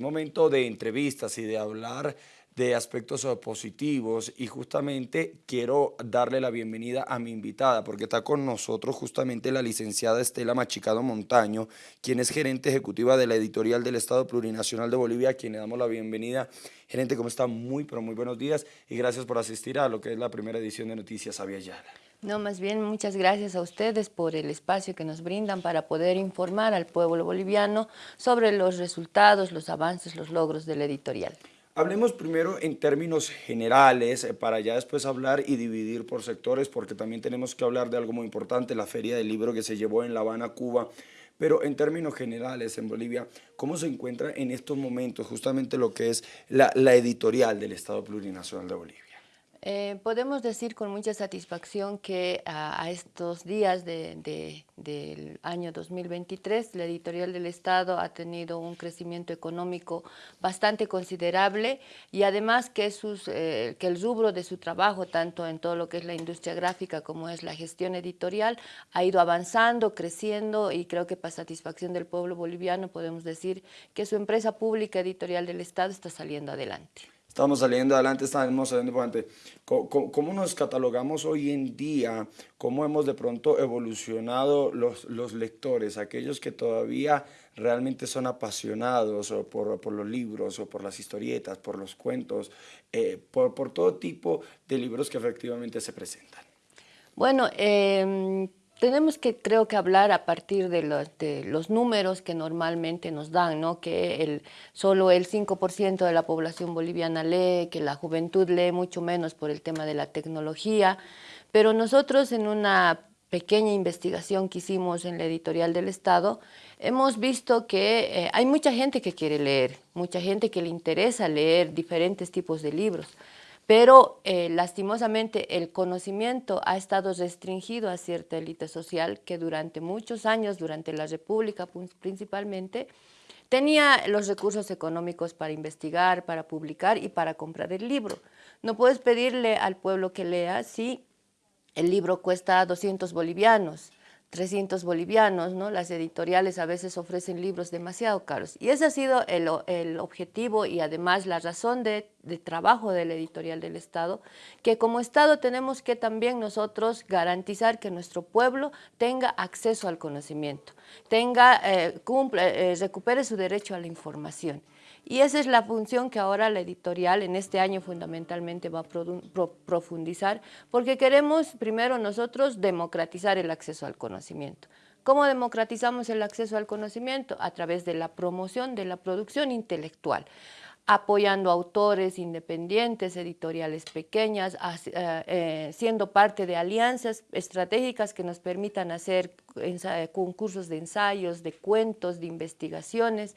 momento de entrevistas y de hablar de aspectos positivos y justamente quiero darle la bienvenida a mi invitada porque está con nosotros justamente la licenciada Estela Machicado Montaño, quien es gerente ejecutiva de la editorial del Estado Plurinacional de Bolivia, a quien le damos la bienvenida. Gerente, ¿cómo está? Muy, pero muy buenos días y gracias por asistir a lo que es la primera edición de Noticias Yala. No, más bien muchas gracias a ustedes por el espacio que nos brindan para poder informar al pueblo boliviano sobre los resultados, los avances, los logros de la editorial. Hablemos primero en términos generales eh, para ya después hablar y dividir por sectores porque también tenemos que hablar de algo muy importante, la feria del libro que se llevó en La Habana, Cuba, pero en términos generales en Bolivia, ¿cómo se encuentra en estos momentos justamente lo que es la, la editorial del Estado Plurinacional de Bolivia? Eh, podemos decir con mucha satisfacción que a, estos días del año 2023 la editorial del Estado ha tenido un crecimiento económico bastante considerable y además que, sus, eh, que el rubro de su trabajo, tanto en todo lo que es la industria gráfica como es la gestión editorial, ha ido avanzando, creciendo y creo que para satisfacción del pueblo boliviano podemos decir que su empresa pública editorial del Estado está saliendo adelante. Estamos saliendo adelante, estamos saliendo adelante. ¿Cómo, nos catalogamos hoy en día? ¿Cómo hemos de pronto evolucionado los, los lectores? Aquellos que todavía realmente son apasionados por, por, los libros o por las historietas, por los cuentos, eh, por, por, todo tipo de libros que efectivamente se presentan. Bueno, eh, tenemos que, creo que hablar a partir de los, de los números que normalmente nos dan, ¿no? que el, solo el 5% de la población boliviana lee, que la juventud lee mucho menos por el tema de la tecnología, pero nosotros en una pequeña investigación que hicimos en la editorial del Estado, hemos visto que eh, hay mucha gente que quiere leer, mucha gente que le interesa leer diferentes tipos de libros, pero eh, lastimosamente el conocimiento ha estado restringido a cierta élite social que durante muchos años, durante la República principalmente, tenía los recursos económicos para investigar, para publicar y para comprar el libro. No puedes pedirle al pueblo que lea si el libro cuesta 200 bolivianos, 300 bolivianos, ¿no? Las editoriales a veces ofrecen libros demasiado caros. Y ese ha sido el, objetivo y además la razón de, trabajo de la editorial del Estado, que como Estado tenemos que también nosotros garantizar que nuestro pueblo tenga acceso al conocimiento, tenga, eh, cumple, eh, recupere su derecho a la información. Y esa es la función que ahora la editorial en este año fundamentalmente va a profundizar, porque queremos primero nosotros democratizar el acceso al conocimiento. ¿Cómo democratizamos el acceso al conocimiento? A través de la promoción de la producción intelectual apoyando autores independientes, editoriales pequeñas, eh, eh, siendo parte de alianzas estratégicas que nos permitan hacer concursos de ensayos, de cuentos, de investigaciones,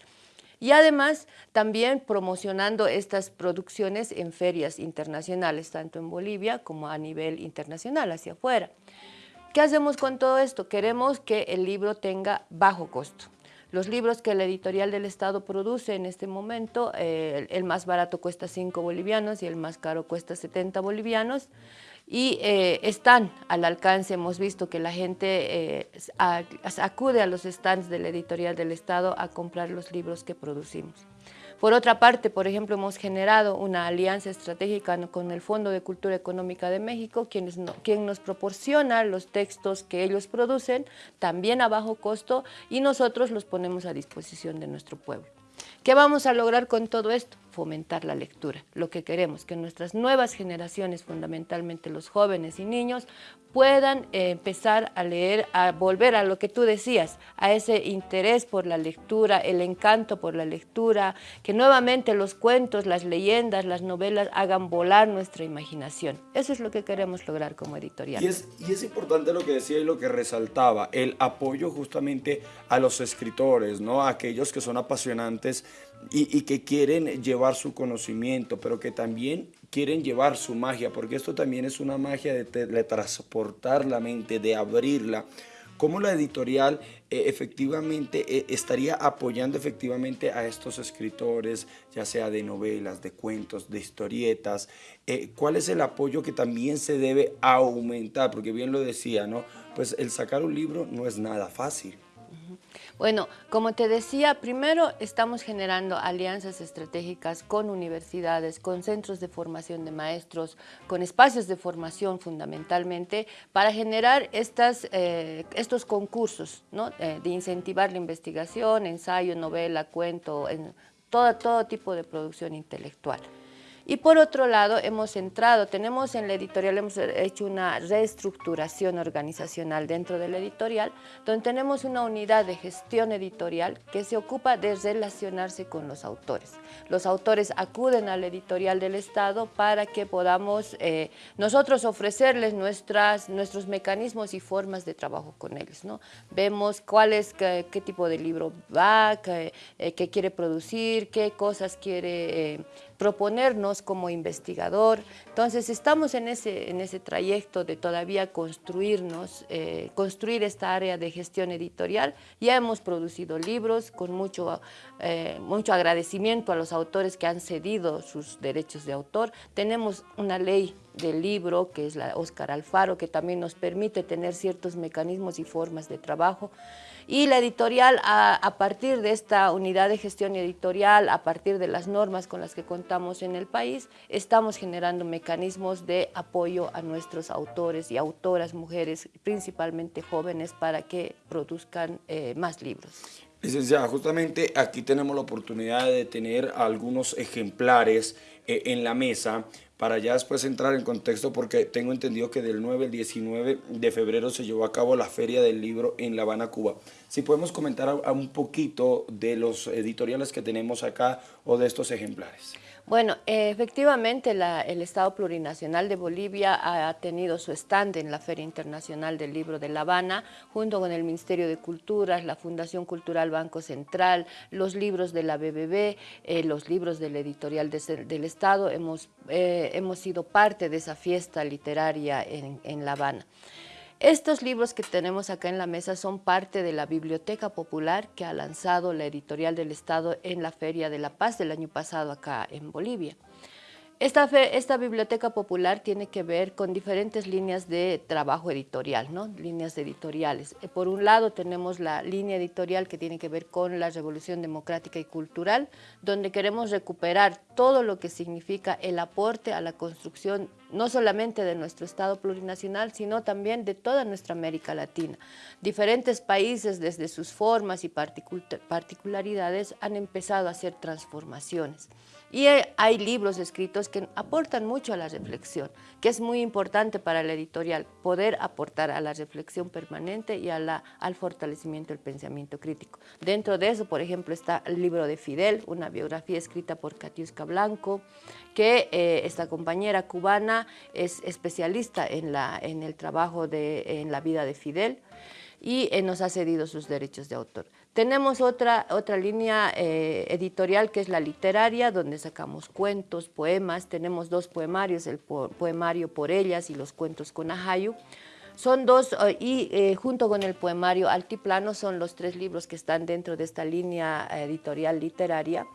y además también promocionando estas producciones en ferias internacionales, tanto en Bolivia como a nivel internacional, hacia afuera. ¿Qué hacemos con todo esto? Queremos que el libro tenga bajo costo. Los libros que la editorial del Estado produce en este momento, eh, el más barato cuesta 5 bolivianos y el más caro cuesta 70 bolivianos y eh, están al alcance, hemos visto que la gente eh, acude a los stands de la editorial del Estado a comprar los libros que producimos. Por otra parte, por ejemplo, hemos generado una alianza estratégica con el Fondo de Cultura Económica de México, quien, quien nos proporciona los textos que ellos producen, también a bajo costo, y nosotros los ponemos a disposición de nuestro pueblo. ¿Qué vamos a lograr con todo esto? Fomentar la lectura. Lo que queremos, que nuestras nuevas generaciones, fundamentalmente los jóvenes y niños, puedan eh, empezar a leer, a volver a lo que tú decías, a ese interés por la lectura, el encanto por la lectura, que nuevamente los cuentos, las leyendas, las novelas hagan volar nuestra imaginación. Eso es lo que queremos lograr como editorial. Y es, y es importante lo que decía y lo que resaltaba, el apoyo justamente a los escritores, ¿no? a aquellos que son apasionantes y, y que quieren llevar su conocimiento, pero que también quieren llevar su magia, porque esto también es una magia de, transportar la mente, de abrirla. ¿Cómo la editorial eh, efectivamente eh, estaría apoyando efectivamente a estos escritores, ya sea de novelas, de cuentos, de historietas? Eh, ¿Cuál es el apoyo que también se debe aumentar? Porque bien lo decía, ¿no? Pues el sacar un libro no es nada fácil. Bueno, como te decía, primero estamos generando alianzas estratégicas con universidades, con centros de formación de maestros, con espacios de formación fundamentalmente, para generar estas, eh, estos concursos. Eh, de incentivar la investigación, ensayo, novela, cuento, en todo tipo de producción intelectual. Y por otro lado, hemos entrado, tenemos en la editorial, hemos hecho una reestructuración organizacional dentro de la editorial, donde tenemos una unidad de gestión editorial que se ocupa de relacionarse con los autores. Los autores acuden a la editorial del Estado para que podamos eh, nosotros ofrecerles nuestras, nuestros mecanismos y formas de trabajo con ellos. ¿no? Vemos cuál es, qué, tipo de libro va, qué, eh, quiere producir, qué cosas quiere... Eh, proponernos como investigador. Entonces estamos en ese, en ese trayecto de todavía construirnos, eh, construir esta área de gestión editorial. Ya hemos producido libros con mucho, eh, mucho agradecimiento a los autores que han cedido sus derechos de autor. Tenemos una ley del libro, que es la Oscar Alfaro, que también nos permite tener ciertos mecanismos y formas de trabajo. Y la editorial, a, partir de esta unidad de gestión editorial, a partir de las normas con las que contamos en el país, estamos generando mecanismos de apoyo a nuestros autores y autoras, mujeres, principalmente jóvenes, para que produzcan eh, más libros. Licenciada, justamente aquí tenemos la oportunidad de tener algunos ejemplares eh, en la mesa para ya después entrar en contexto porque tengo entendido que del 9 al 19 de febrero se llevó a cabo la Feria del Libro en La Habana, Cuba. Si podemos comentar un poquito de los editoriales que tenemos acá o de estos ejemplares. Bueno, efectivamente el Estado Plurinacional de Bolivia ha tenido su stand en la Feria Internacional del Libro de La Habana, junto con el Ministerio de Culturas, la Fundación Cultural Banco Central, los libros de la BBB, eh, los libros del editorial del Estado. Hemos, eh, hemos sido parte de esa fiesta literaria en, en La Habana. Estos libros que tenemos acá en la mesa son parte de la Biblioteca Popular que ha lanzado la Editorial del Estado en la Feria de la Paz del año pasado acá en Bolivia. Esta, biblioteca popular tiene que ver con diferentes líneas de trabajo editorial, ¿no? líneas editoriales. Eh, por un lado tenemos la línea editorial que tiene que ver con la revolución democrática y cultural, donde queremos recuperar todo lo que significa el aporte a la construcción no solamente de nuestro Estado plurinacional, sino también de toda nuestra América Latina. Diferentes países, desde sus formas y particularidades, han empezado a hacer transformaciones. Y hay libros escritos que aportan mucho a la reflexión, que es muy importante para la editorial, poder aportar a la reflexión permanente y a la, al fortalecimiento del pensamiento crítico. Dentro de eso, por ejemplo, está el libro de Fidel, una biografía escrita por Katiuska Blanco, que eh, esta compañera cubana es especialista en, la, en el trabajo de, en la vida de Fidel y eh, nos ha cedido sus derechos de autor. Tenemos otra, otra línea eh, editorial que es la literaria, donde sacamos cuentos, poemas. Tenemos dos poemarios, el poemario Por ellas y los cuentos con Ajayu. Son dos, eh, y eh, junto con el poemario Altiplano son los tres libros que están dentro de esta línea editorial literaria,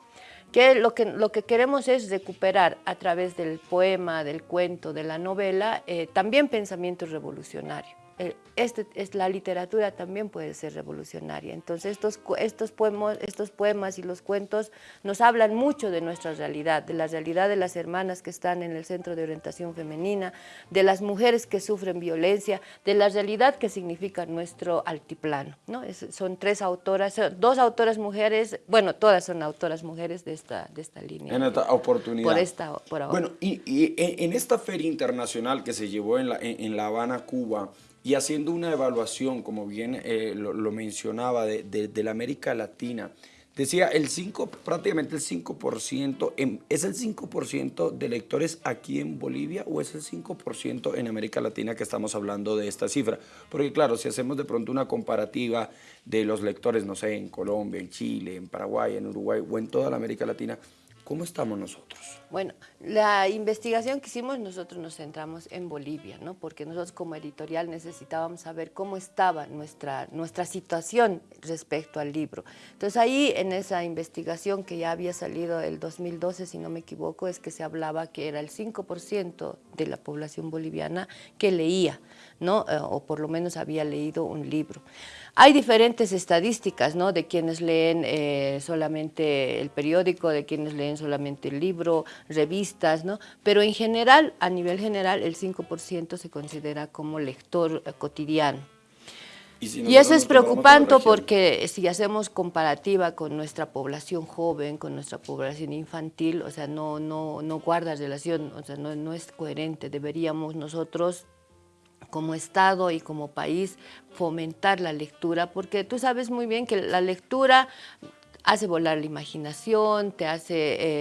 que lo que, lo que queremos es recuperar a través del poema, del cuento, de la novela, también pensamiento revolucionario. Eh, este, es, la literatura también puede ser revolucionaria. Entonces estos, estos, poemas, estos poemas y los cuentos nos hablan mucho de nuestra realidad, de la realidad de las hermanas que están en el Centro de Orientación Femenina, de las mujeres que sufren violencia, de la realidad que significa nuestro altiplano. ¿no? son tres autoras, dos autoras mujeres, bueno, todas son autoras mujeres de esta, de esta línea. En esta oportunidad. Por esta, por ahora. Bueno, y, y, en esta feria internacional que se llevó en La, en La Habana, Cuba, y haciendo una evaluación, como bien eh, lo, mencionaba, de, la América Latina, decía el 5, prácticamente el 5%, ¿es el 5% de lectores aquí en Bolivia o es el 5% en América Latina que estamos hablando de esta cifra? Porque claro, si hacemos de pronto una comparativa de los lectores, no sé, en Colombia, en Chile, en Paraguay, en Uruguay o en toda la América Latina, ¿Cómo estamos nosotros? Bueno, la investigación que hicimos nosotros nos centramos en Bolivia, ¿no? porque nosotros como editorial necesitábamos saber cómo estaba nuestra, nuestra situación respecto al libro. Entonces ahí en esa investigación que ya había salido el 2012, si no me equivoco, es que se hablaba que era el 5% de la población boliviana que leía, ¿no? Eh, o por lo menos había leído un libro. Hay diferentes estadísticas, ¿no? De quienes leen eh, solamente el periódico, de quienes leen solamente el libro, revistas, ¿no? Pero en general, a nivel general, el 5% se considera como lector eh, cotidiano. Y, eso es preocupante porque si hacemos comparativa con nuestra población joven, con nuestra población infantil, o sea, no, no, no guarda relación, o sea, no, no es coherente. Deberíamos nosotros como Estado y como país fomentar la lectura, porque tú sabes muy bien que la lectura hace volar la imaginación, te hace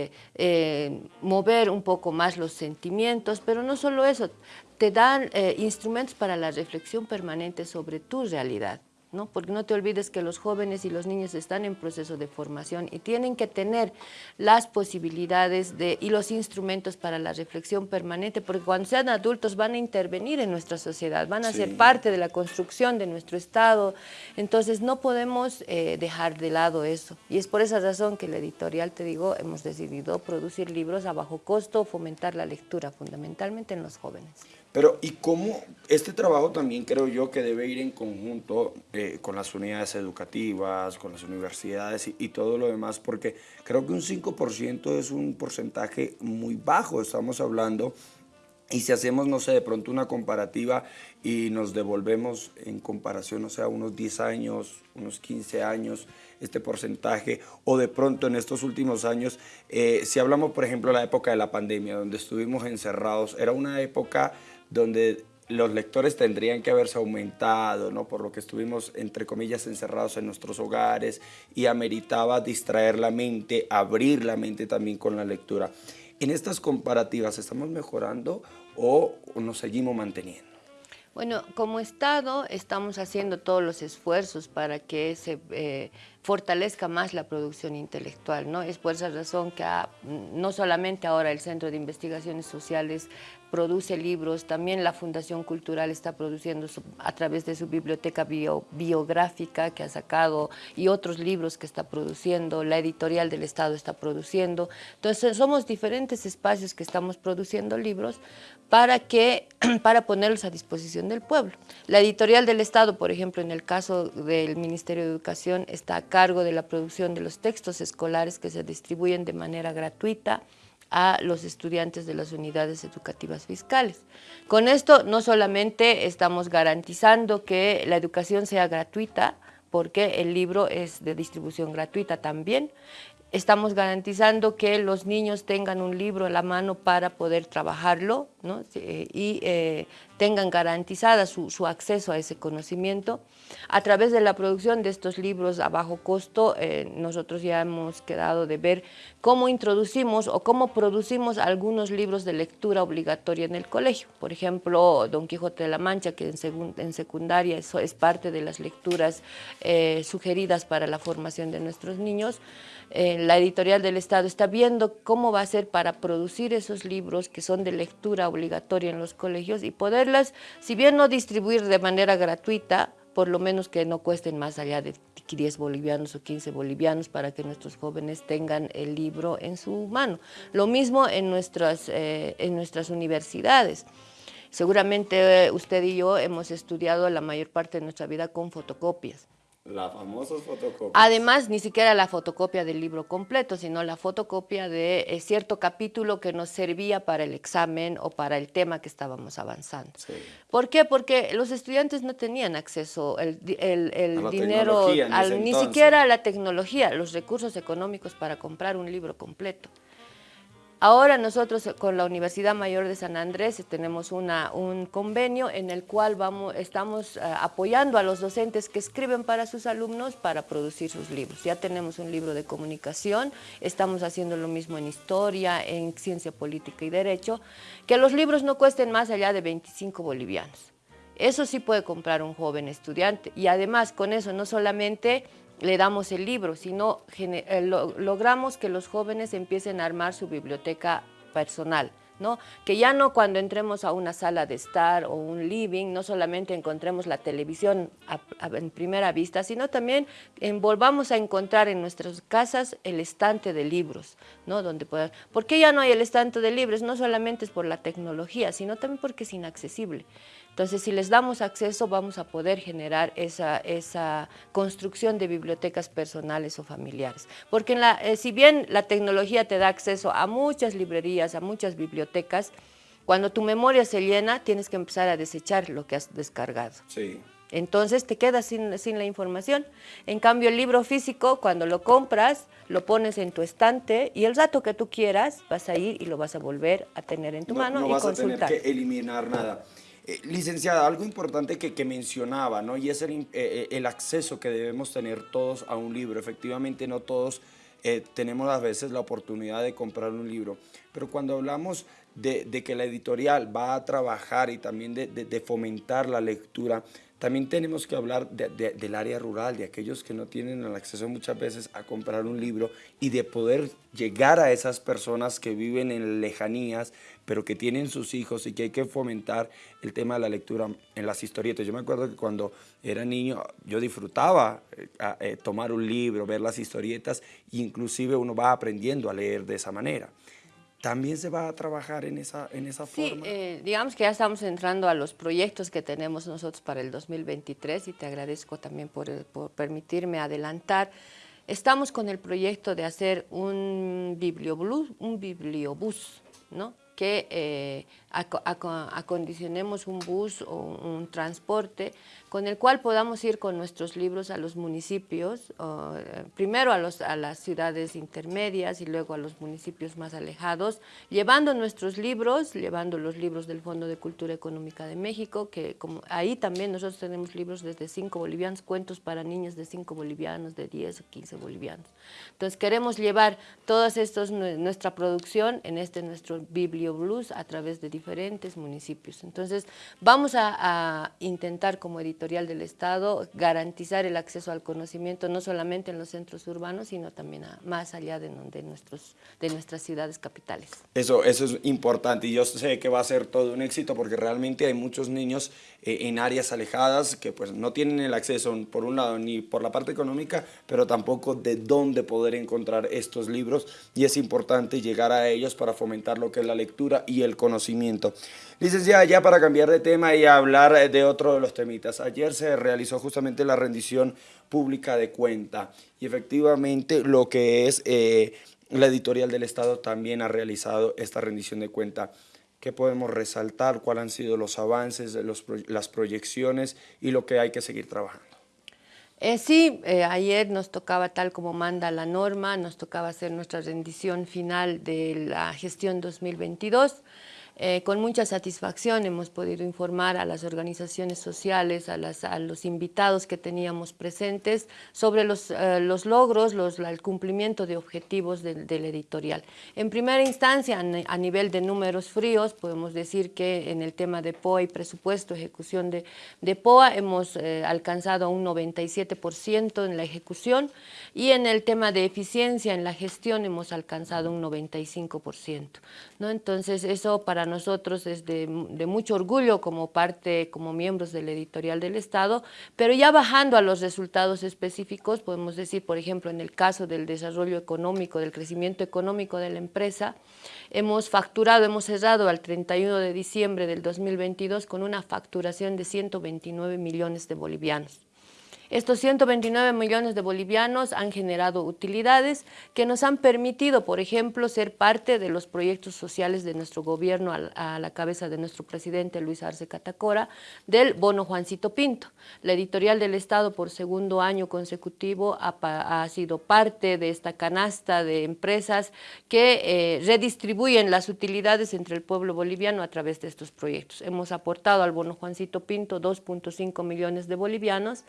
eh, eh, mover un poco más los sentimientos, pero no solo eso, te dan eh, instrumentos para la reflexión permanente sobre tu realidad. ¿No? porque no te olvides que los jóvenes y los niños están en proceso de formación y tienen que tener las posibilidades de, y los instrumentos para la reflexión permanente, porque cuando sean adultos van a intervenir en nuestra sociedad, van a ser parte de la construcción de nuestro Estado, entonces no podemos eh, dejar de lado eso. Y es por esa razón que la editorial, te digo, hemos decidido producir libros a bajo costo, fomentar la lectura fundamentalmente en los jóvenes. Pero, ¿y cómo este trabajo también creo yo que debe ir en conjunto eh, con las unidades educativas, con las universidades y, todo lo demás? Porque creo que un 5% es un porcentaje muy bajo, estamos hablando, y si hacemos, no sé, de pronto una comparativa y nos devolvemos en comparación, o sea, unos 10 años, unos 15 años, este porcentaje, o de pronto en estos últimos años, eh, si hablamos, por ejemplo, de la época de la pandemia, donde estuvimos encerrados, era una época donde los lectores tendrían que haberse aumentado, ¿no? por lo que estuvimos, entre comillas, encerrados en nuestros hogares y ameritaba distraer la mente, abrir la mente también con la lectura. En estas comparativas, ¿estamos mejorando o nos seguimos manteniendo? Bueno, como Estado estamos haciendo todos los esfuerzos para que se eh, fortalezca más la producción intelectual, ¿no? Es por esa razón que no solamente ahora el Centro de Investigaciones Sociales produce libros, también la Fundación Cultural está produciendo a través de su biblioteca biográfica que ha sacado y otros libros que está produciendo, la editorial del Estado está produciendo. Entonces somos diferentes espacios que estamos produciendo libros para, que, para ponerlos a disposición del pueblo. La editorial del Estado, por ejemplo, en el caso del Ministerio de Educación, está a cargo de la producción de los textos escolares que se distribuyen de manera gratuita, a los estudiantes de las unidades educativas fiscales. Con esto no solamente estamos garantizando que la educación sea gratuita, porque el libro es de distribución gratuita también, estamos garantizando que los niños tengan un libro en la mano para poder trabajarlo y eh, tengan garantizada su, acceso a ese conocimiento. A través de la producción de estos libros a bajo costo, eh, nosotros ya hemos quedado de ver cómo introducimos o cómo producimos algunos libros de lectura obligatoria en el colegio. Por ejemplo, Don Quijote de la Mancha, que en, secundaria eso es parte de las lecturas eh, sugeridas para la formación de nuestros niños. Eh, la editorial del Estado está viendo cómo va a ser para producir esos libros que son de lectura obligatoria en los colegios y si bien no distribuir de manera gratuita, por lo menos que no cuesten más allá de 10 bolivianos o 15 bolivianos para que nuestros jóvenes tengan el libro en su mano. Lo mismo en nuestras, eh, en nuestras universidades. Seguramente usted y yo hemos estudiado la mayor parte de nuestra vida con fotocopias. La famosa fotocopia. Además, ni siquiera la fotocopia del libro completo, sino la fotocopia de eh, cierto capítulo que nos servía para el examen o para el tema que estábamos avanzando. ¿Por qué? Porque los estudiantes no tenían acceso el, el, dinero, ni siquiera a la tecnología, los recursos económicos para comprar un libro completo. Ahora nosotros eh, con la Universidad Mayor de San Andrés tenemos una, un convenio en el cual vamos, estamos eh, apoyando a los docentes que escriben para sus alumnos para producir sus libros. Ya tenemos un libro de comunicación, estamos haciendo lo mismo en historia, en ciencia política y derecho, que los libros no cuesten más allá de 25 bolivianos. Eso sí puede comprar un joven estudiante y además con eso no solamente le damos el libro, sino eh, logramos que los jóvenes empiecen a armar su biblioteca personal ¿no? Que ya no cuando entremos a una sala de estar o un living, no solamente encontremos la televisión en primera vista, sino también volvamos a encontrar en nuestras casas el estante de libros, ¿no? Donde ¿Por qué ya no hay el estante de libros? No solamente es por la tecnología, sino también porque es inaccesible. Entonces, si les damos acceso, vamos a poder generar esa, esa construcción de bibliotecas personales o familiares. Porque la, eh, si bien la tecnología te da acceso a muchas librerías, a muchas bibliotecas, cuando tu memoria se llena, tienes que empezar a desechar lo que has descargado. Sí. Entonces te quedas sin, sin, la información. En cambio, el libro físico, cuando lo compras, lo pones en tu estante y el rato que tú quieras vas a ir y lo vas a volver a tener en tu mano no y vas consultar. a tener que eliminar nada. Eh, licenciada, algo importante que, que, mencionaba, ¿no? Y es el, eh, eh, el, acceso que debemos tener todos a un libro. Efectivamente, no todos tenemos a veces la oportunidad de comprar un libro, pero cuando hablamos de, que la editorial va a trabajar y también de fomentar la lectura, también tenemos que hablar del área rural, de aquellos que no tienen el acceso muchas veces a comprar un libro y de poder llegar a esas personas que viven en lejanías, pero que tienen sus hijos y que hay que fomentar el tema de la lectura en las historietas. Yo me acuerdo que cuando era niño yo disfrutaba eh, eh, tomar un libro, ver las historietas, inclusive uno va aprendiendo a leer de esa manera. ¿También se va a trabajar en esa, en esa forma? Sí, eh, digamos que ya estamos entrando a los proyectos que tenemos nosotros para el 2023 y te agradezco también por, por permitirme adelantar. Estamos con el proyecto de hacer un bibliobús, un bibliobús, ¿no? Que eh, acondicionemos un bus o un transporte con el cual podamos ir con nuestros libros a los municipios, eh, primero a, los, a las ciudades intermedias y luego a los municipios más alejados, llevando nuestros libros, llevando los libros del Fondo de Cultura Económica de México, que como ahí también nosotros tenemos libros desde 5 bolivianos, cuentos para niños de 5 bolivianos, de 10 o 15 bolivianos. Entonces queremos llevar estas, nuestra producción en este nuestro biblio Blues a través de diferentes municipios. Entonces, vamos a, intentar como editorial del Estado garantizar el acceso al conocimiento no solamente en los centros urbanos, sino también más allá de, de, nuestros, de nuestras ciudades capitales. Eso, eso es importante y yo sé que va a ser todo un éxito porque realmente hay muchos niños eh, en áreas alejadas que pues no tienen el acceso por un lado ni por la parte económica, pero tampoco de dónde poder encontrar estos libros y es importante llegar a ellos para fomentar lo que es la lectura y el conocimiento. Licenciada, ya para cambiar de tema y hablar de otro de los temitas. Ayer se realizó justamente la rendición pública de cuenta y efectivamente lo que es eh, la editorial del Estado también ha realizado esta rendición de cuenta. ¿Qué podemos resaltar? ¿Cuáles han sido los avances, los, las proyecciones y lo que hay que seguir trabajando? Eh, sí, eh, ayer nos tocaba, tal como manda la norma, nos tocaba hacer nuestra rendición final de la gestión 2022. Eh, con mucha satisfacción hemos podido informar a las organizaciones sociales, a, los invitados que teníamos presentes sobre los, eh, logros, el cumplimiento de objetivos del, editorial. En primera instancia, a nivel de números fríos, podemos decir que en el tema de POA y presupuesto, ejecución de, POA, hemos eh, alcanzado un 97% en la ejecución y en el tema de eficiencia en la gestión hemos alcanzado un 95%. ¿no? Entonces, eso para nosotros es de, mucho orgullo como parte, como miembros del editorial del Estado, pero ya bajando a los resultados específicos, podemos decir, por ejemplo, en el caso del desarrollo económico, del crecimiento económico de la empresa, hemos facturado, hemos cerrado al 31 de diciembre del 2022 con una facturación de 129 millones de bolivianos. Estos 129 millones de bolivianos han generado utilidades que nos han permitido, por ejemplo, ser parte de los proyectos sociales de nuestro gobierno a la cabeza de nuestro presidente Luis Arce Catacora, del bono Juancito Pinto. La editorial del Estado por segundo año consecutivo ha, sido parte de esta canasta de empresas que eh, redistribuyen las utilidades entre el pueblo boliviano a través de estos proyectos. Hemos aportado al bono Juancito Pinto 2.5 millones de bolivianos,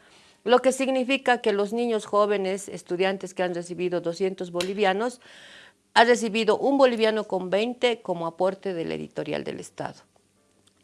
lo que significa que los niños jóvenes, estudiantes que han recibido 200 bolivianos, han recibido un boliviano con 20 como aporte del editorial del Estado.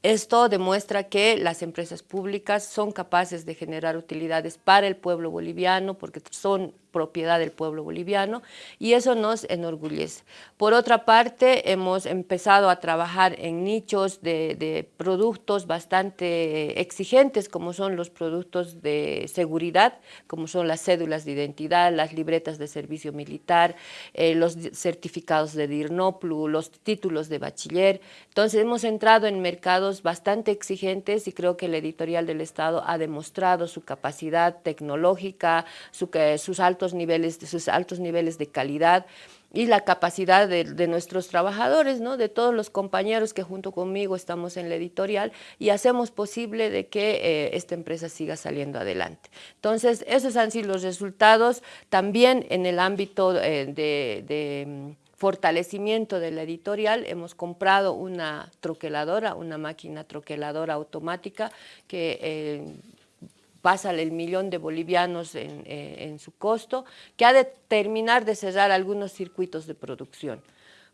Esto demuestra que las empresas públicas son capaces de generar utilidades para el pueblo boliviano porque son propiedad del pueblo boliviano y eso nos enorgullece. Por otra parte, hemos empezado a trabajar en nichos de, de productos bastante exigentes como son los productos de seguridad, como son las cédulas de identidad, las libretas de servicio militar, eh, los certificados de DIRNOPLU, los títulos de bachiller. Entonces hemos entrado en mercados bastante exigentes y creo que el editorial del Estado ha demostrado su capacidad tecnológica, sus, altos niveles, sus altos niveles de calidad y la capacidad de, nuestros trabajadores, ¿no? de todos los compañeros que junto conmigo estamos en la editorial y hacemos posible de que eh, esta empresa siga saliendo adelante. Entonces, esos han sido los resultados también en el ámbito eh, de, mm, fortalecimiento de la editorial, hemos comprado una troqueladora, una máquina troqueladora automática que eh, pasa el millón de bolivianos eh, en, su costo, que ha de terminar de cerrar algunos circuitos de producción.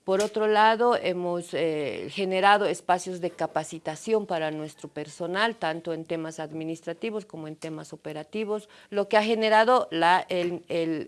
Por otro lado, hemos eh, generado espacios de capacitación para nuestro personal, tanto en temas administrativos como en temas operativos, lo que ha generado el,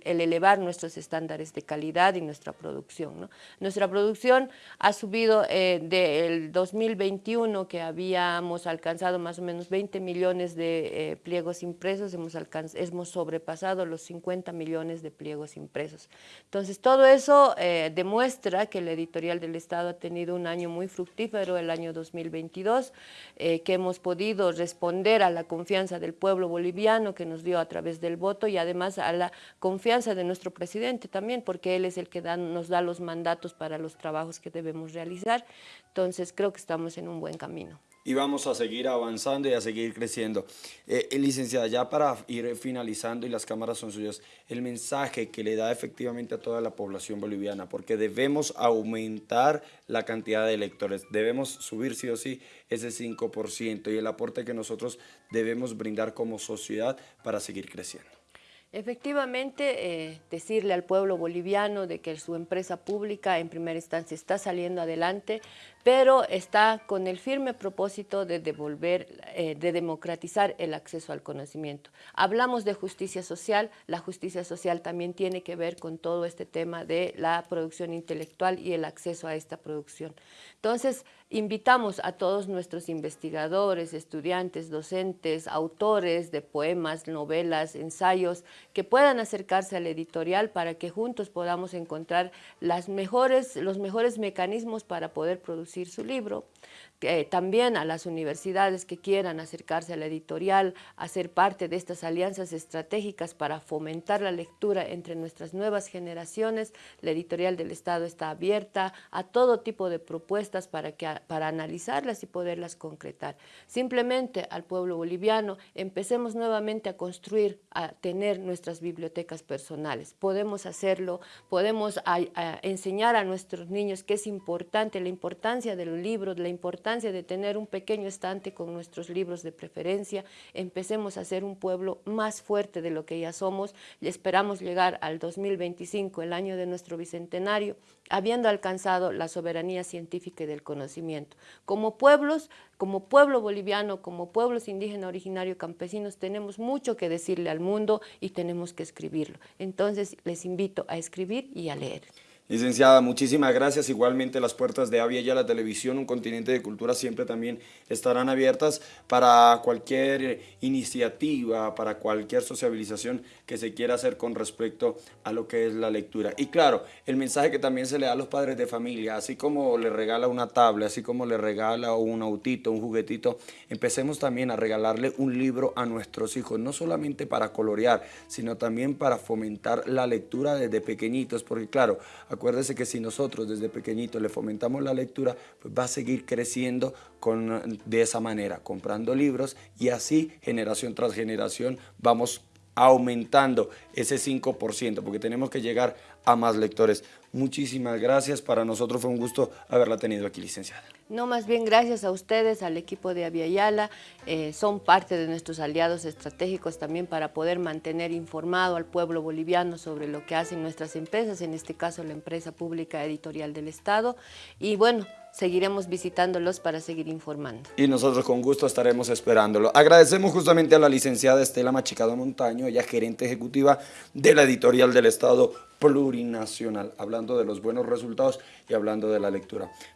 elevar nuestros estándares de calidad y nuestra producción. Nuestra producción ha subido eh, del 2021, que habíamos alcanzado más o menos 20 millones de eh, pliegos impresos, hemos, hemos sobrepasado los 50 millones de pliegos impresos. Entonces, todo eso demuestra que la editorial del Estado ha tenido un año muy fructífero, el año 2022, eh, que hemos podido responder a la confianza del pueblo boliviano que nos dio a través del voto y además a la confianza de nuestro presidente también, porque él es el que nos da los mandatos para los trabajos que debemos realizar. Entonces creo que estamos en un buen camino y vamos a seguir avanzando y a seguir creciendo. Eh, licenciada, ya para ir finalizando y las cámaras son suyas, el mensaje que le da efectivamente a toda la población boliviana, porque debemos aumentar la cantidad de electores, debemos subir sí o sí ese 5% y el aporte que nosotros debemos brindar como sociedad para seguir creciendo. Efectivamente, eh, decirle al pueblo boliviano de que su empresa pública en primera instancia está saliendo adelante, pero está con el firme propósito de devolver, eh, de democratizar el acceso al conocimiento. Hablamos de justicia social, la justicia social también tiene que ver con todo este tema de la producción intelectual y el acceso a esta producción. Entonces, invitamos a todos nuestros investigadores, estudiantes, docentes, autores de poemas, novelas, ensayos, que puedan acercarse al editorial para que juntos podamos encontrar los mejores mecanismos para poder producir su libro, también a las universidades que quieran acercarse a la editorial, hacer parte de estas alianzas estratégicas para fomentar la lectura entre nuestras nuevas generaciones. La editorial del Estado está abierta a todo tipo de propuestas para, que, para analizarlas y poderlas concretar. Simplemente al pueblo boliviano empecemos nuevamente a construir, a tener nuestras bibliotecas personales. Podemos hacerlo, podemos enseñar a nuestros niños que es importante, la importancia de los libros, la importancia de tener un pequeño estante con nuestros libros de preferencia, empecemos a ser un pueblo más fuerte de lo que ya somos y esperamos llegar al 2025, el año de nuestro bicentenario, habiendo alcanzado la soberanía científica y del conocimiento. Como pueblos, como pueblo boliviano, como pueblos indígenas originarios campesinos, tenemos mucho que decirle al mundo y tenemos que escribirlo. Entonces les invito a escribir y a leer. Licenciada, muchísimas gracias. Igualmente las puertas de Avia y la televisión, un continente de cultura, siempre también estarán abiertas para cualquier iniciativa, para cualquier sociabilización que se quiera hacer con respecto a lo que es la lectura. Y claro, el mensaje que también se le da a los padres de familia, así como le regala una tabla, así como le regala un autito, un juguetito, empecemos también a regalarle un libro a nuestros hijos, no solamente para colorear, sino también para fomentar la lectura desde pequeñitos, porque claro, Acuérdese que si nosotros desde pequeñito le fomentamos la lectura, pues va a seguir creciendo con, de esa manera, comprando libros y así generación tras generación vamos aumentando ese 5%, porque tenemos que llegar a más lectores. Muchísimas gracias, para nosotros fue un gusto haberla tenido aquí, licenciada. No, más bien gracias a ustedes, al equipo de Aviala, eh, son parte de nuestros aliados estratégicos también para poder mantener informado al pueblo boliviano sobre lo que hacen nuestras empresas, en este caso la empresa pública editorial del Estado. Y bueno, seguiremos visitándolos para seguir informando. Y nosotros con gusto estaremos esperándolo. Agradecemos justamente a la licenciada Estela Machicado Montaño, ella gerente ejecutiva de la editorial del Estado Plurinacional, hablando de los buenos resultados y hablando de la lectura.